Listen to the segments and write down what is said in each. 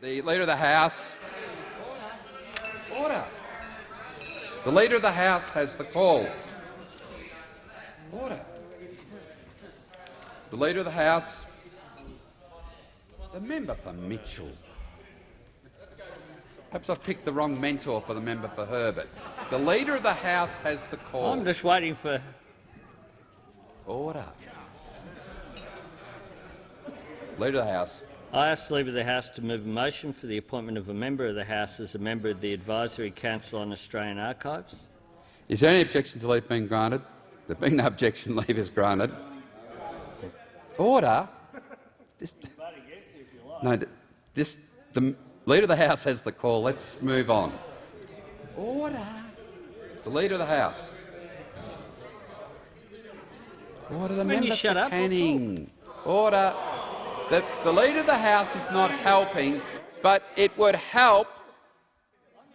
The Leader of the House. Order. The Leader of the House has the call. Order. The Leader of the House. The member for Mitchell. Perhaps I've picked the wrong mentor for the member for Herbert. The Leader of the House has the call. I'm just waiting for. Order. Leader of the House. I ask the Leader of the House to move a motion for the appointment of a member of the House as a member of the Advisory Council on Australian Archives. Is there any objection to leave being granted? There being no objection, leave is granted. Order. Just, no, this, the Leader of the House has the call. Let's move on. Order. The Leader of the House. Order. The When member you shut for up, Canning. Order. The, the Leader of the House is not helping, but it would help.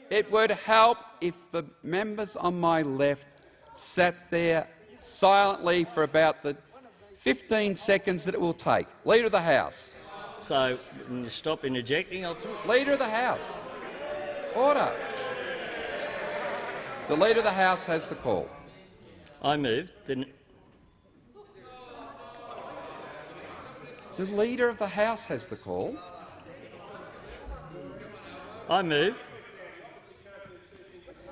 It would help if the members on my left sat there silently for about the 15 seconds that it will take. Leader of the House. So, you stop interjecting, I'll talk. Leader of the House. Order. The Leader of the House has the call. I move the The Leader of the House has the call. I move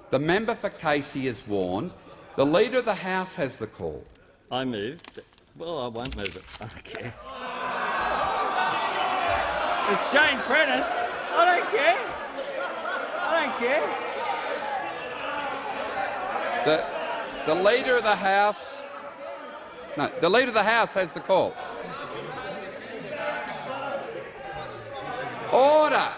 The member for Casey is warned. The Leader of the House has the call. I move. Well, I won't move it. I don't care. It's Jane Prentice. I don't care. I don't care. The, the Leader of the House... No, the Leader of the House has the call. Order!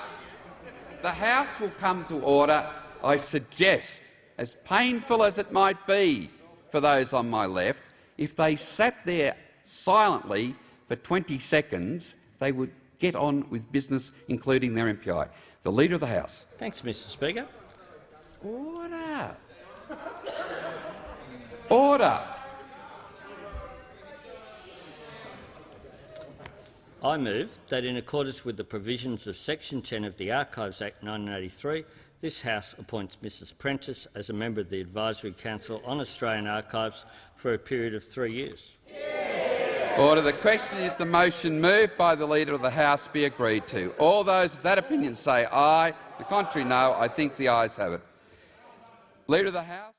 The House will come to order, I suggest, as painful as it might be for those on my left, if they sat there silently for 20 seconds, they would get on with business, including their MPI. The Leader of the House. Thanks, Mr Speaker. Order. Order. I move that in accordance with the provisions of Section 10 of the Archives Act 1983, this House appoints Mrs Prentice as a member of the Advisory Council on Australian Archives for a period of three years. Order. The question is the motion moved by the Leader of the House be agreed to. All those of that opinion say aye. The contrary, no. I think the ayes have it. Leader of the House.